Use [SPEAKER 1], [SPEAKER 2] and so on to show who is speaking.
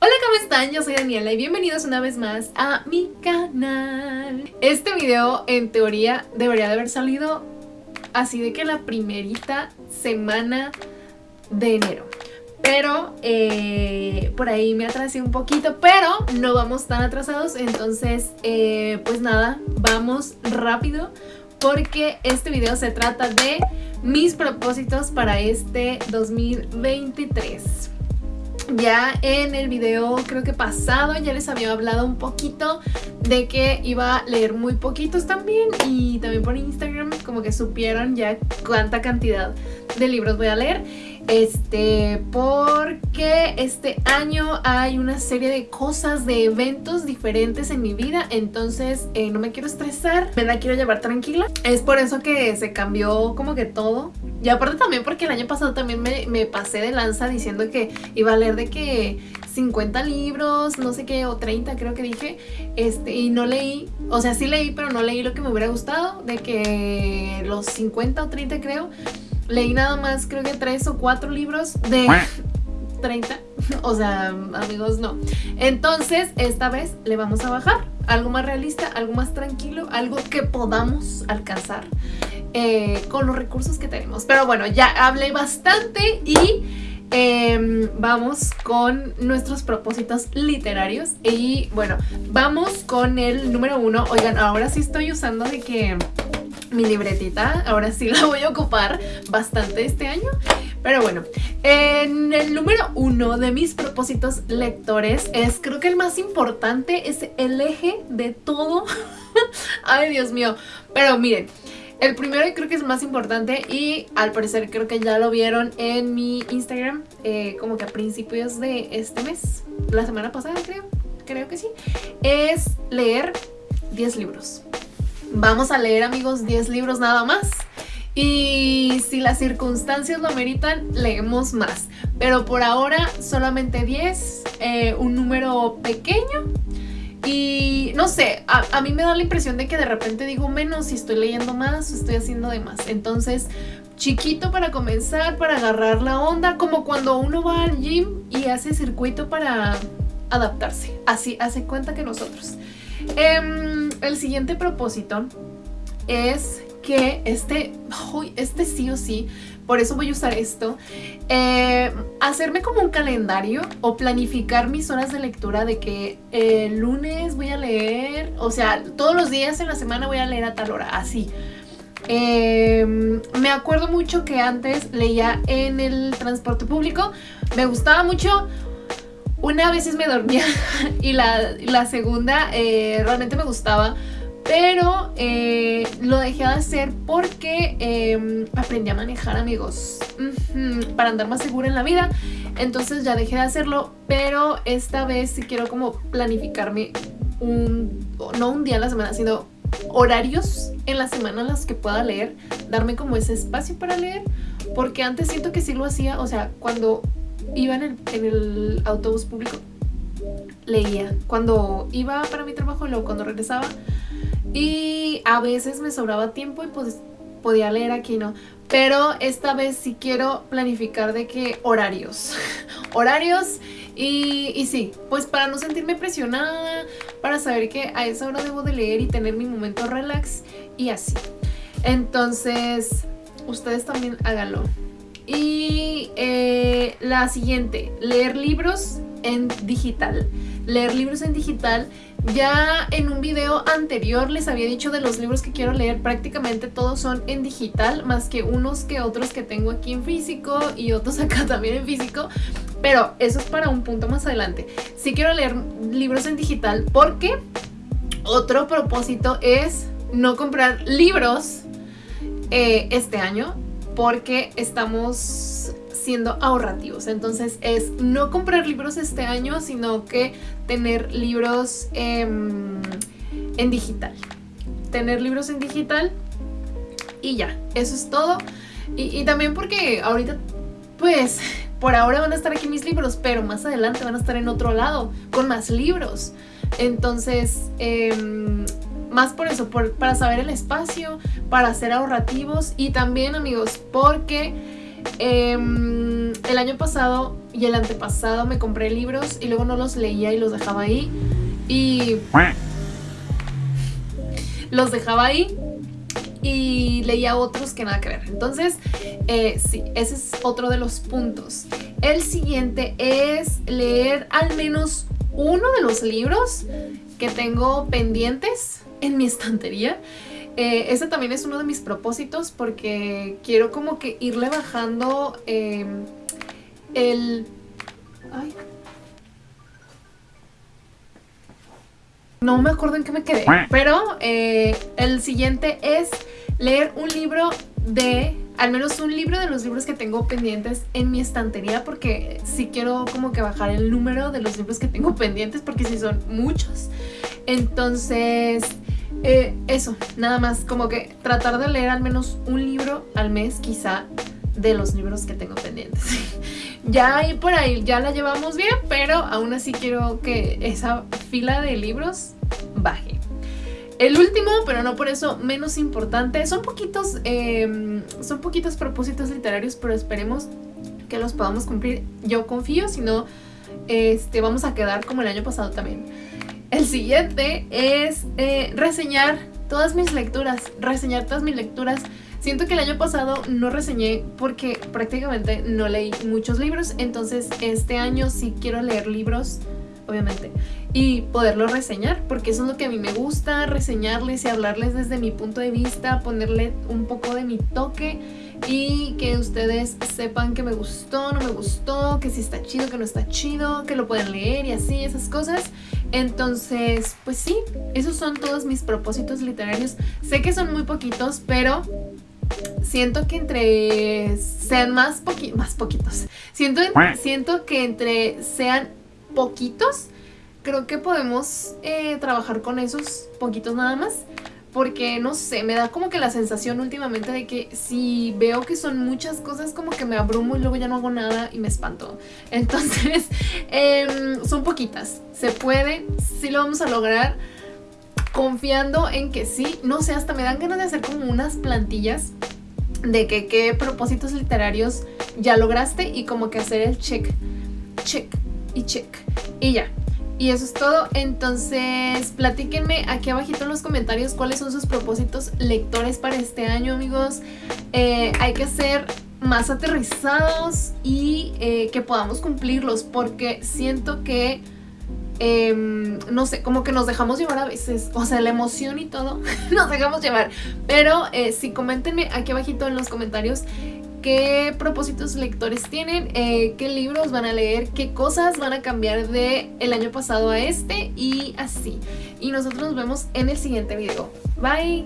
[SPEAKER 1] Hola, ¿cómo están? Yo soy Daniela y bienvenidos una vez más a mi canal. Este video, en teoría, debería de haber salido así de que la primerita semana de enero. Pero eh, por ahí me atrasé un poquito, pero no vamos tan atrasados. Entonces, eh, pues nada, vamos rápido porque este video se trata de mis propósitos para este 2023. Ya en el video creo que pasado ya les había hablado un poquito de que iba a leer muy poquitos también y también por Instagram como que supieron ya cuánta cantidad de libros voy a leer este porque este año hay una serie de cosas de eventos diferentes en mi vida entonces eh, no me quiero estresar me la quiero llevar tranquila. Es por eso que se cambió como que todo. Y aparte también porque el año pasado también me, me pasé de lanza diciendo que iba a leer de que 50 libros, no sé qué, o 30 creo que dije, este, y no leí, o sea, sí leí, pero no leí lo que me hubiera gustado, de que los 50 o 30 creo, leí nada más creo que 3 o 4 libros de 30, o sea, amigos, no. Entonces, esta vez le vamos a bajar, algo más realista, algo más tranquilo, algo que podamos alcanzar. Eh, con los recursos que tenemos. Pero bueno, ya hablé bastante y Em, vamos con nuestros propósitos literarios y bueno, vamos con el número uno. Oigan, ahora sí estoy usando de que mi libretita, ahora sí la voy a ocupar bastante este año. Pero bueno, en el número uno de mis propósitos lectores es, creo que el más importante, es el eje de todo. Ay, Dios mío. Pero miren, el primero y creo que es más importante y al parecer creo que ya lo vieron en mi Instagram eh, como que a principios de este mes, la semana pasada creo, creo que sí, es leer 10 libros. Vamos a leer amigos 10 libros nada más. Y si las circunstancias lo meritan, leemos más. Pero por ahora solamente 10, eh, un número pequeño y no sé, a, mí me da la impresión de que de repente digo menos si estoy leyendo más o estoy haciendo de más. Entonces, chiquito para comenzar, para agarrar la onda, como cuando uno va al gym y hace circuito para adaptarse. Así hace cuenta que nosotros. Em, el siguiente propósito es que este, este sí o sí, por eso voy a usar esto, eh, hacerme como un calendario o planificar mis horas de lectura de que el lunes voy a leer, o sea, todos los días en la semana voy a leer a tal hora, así. Em, me acuerdo mucho que antes leía en el transporte público, me gustaba mucho, una vez me dormía y la, segunda eh, realmente me gustaba pero eh, lo dejé de hacer porque em, aprendí a manejar amigos. Para andar más segura en la vida. Entonces ya dejé de hacerlo pero esta vez sí quiero como planificarme un, no un día a la semana sino horarios en la semana en las que pueda leer darme como ese espacio para leer porque antes siento que sí lo hacía o sea cuando iba en el, en el autobús público leía. Cuando iba para mi trabajo luego cuando regresaba y a veces me sobraba tiempo y pues podía leer aquí, ¿no? Pero esta vez sí quiero planificar de qué horarios. horarios y, y, sí, pues para no sentirme presionada, para saber que a esa hora debo de leer y tener mi momento relax y así. Entonces, ustedes también háganlo. Y eh, la siguiente, leer libros en digital. Leer libros en digital ya en un video anterior les había dicho de los libros que quiero leer, prácticamente todos son en digital, más que unos que otros que tengo aquí en físico y otros acá también en físico, pero eso es para un punto más adelante. Sí quiero leer libros en digital porque otro propósito es no comprar libros eh, este año porque estamos siendo ahorrativos. Entonces es no comprar libros este año, sino que tener libros en digital. Tener libros en digital y ya, eso es todo. Y, también porque ahorita, pues, por ahora van a estar aquí mis libros, pero más adelante van a estar en otro lado, con más libros. Entonces, em, más por eso, para saber el espacio, para ser ahorrativos y también, amigos, porque Em, el año pasado y el antepasado me compré libros y luego no los leía y los dejaba ahí. Y los dejaba ahí y leía otros que nada que ver. Entonces, eh, sí, ese es otro de los puntos. El siguiente es leer al menos uno de los libros que tengo pendientes en mi estantería. Eh, ese también es uno de mis propósitos porque quiero como que irle bajando em, el... Ay. No me acuerdo en qué me quedé, pero eh, el siguiente es leer un libro de, al menos un libro de los libros que tengo pendientes en mi estantería porque sí quiero como que bajar el número de los libros que tengo pendientes porque sí son muchos. Entonces, eh, eso, nada más, como que tratar de leer al menos un libro al mes quizá de los libros que tengo pendientes. ya ahí por ahí ya la llevamos bien, pero aún así quiero que esa fila de libros baje. El último, pero no por eso menos importante, son poquitos, em, son poquitos propósitos literarios, pero esperemos que los podamos cumplir. Yo confío, si no, este, vamos a quedar como el año pasado también. El siguiente es eh, reseñar todas mis lecturas, reseñar todas mis lecturas. Siento que el año pasado no reseñé porque prácticamente no leí muchos libros, entonces este año sí quiero leer libros, obviamente, y poderlos reseñar, porque eso es lo que a mí me gusta, reseñarles y hablarles desde mi punto de vista, ponerle un poco de mi toque y que ustedes sepan que me gustó, no me gustó, que si está chido, que no está chido, que lo pueden leer y así, esas cosas. Entonces, pues sí, esos son todos mis propósitos literarios. Sé que son muy poquitos, pero siento que entre sean más, poqui más poquitos. Siento, siento que entre sean poquitos, creo que podemos eh, trabajar con esos poquitos nada más porque no sé, me da como que la sensación últimamente de que si veo que son muchas cosas como que me abrumo y luego ya no hago nada y me espanto. Entonces, em, son poquitas. Se puede, sí lo vamos a lograr confiando en que sí. No sé, hasta me dan ganas de hacer como unas plantillas de que qué propósitos literarios ya lograste y como que hacer el check, check y check. Y ya, y eso es todo, entonces platíquenme aquí abajito en los comentarios cuáles son sus propósitos lectores para este año amigos. Eh, hay que ser más aterrizados y eh, que podamos cumplirlos porque siento que, em, no sé, como que nos dejamos llevar a veces, o sea, la emoción y todo, nos dejamos llevar. Pero eh, sí, coméntenme aquí abajito en los comentarios qué propósitos lectores tienen, eh, qué libros van a leer, qué cosas van a cambiar de el año pasado a este y así. Y nosotros nos vemos en el siguiente video. Bye.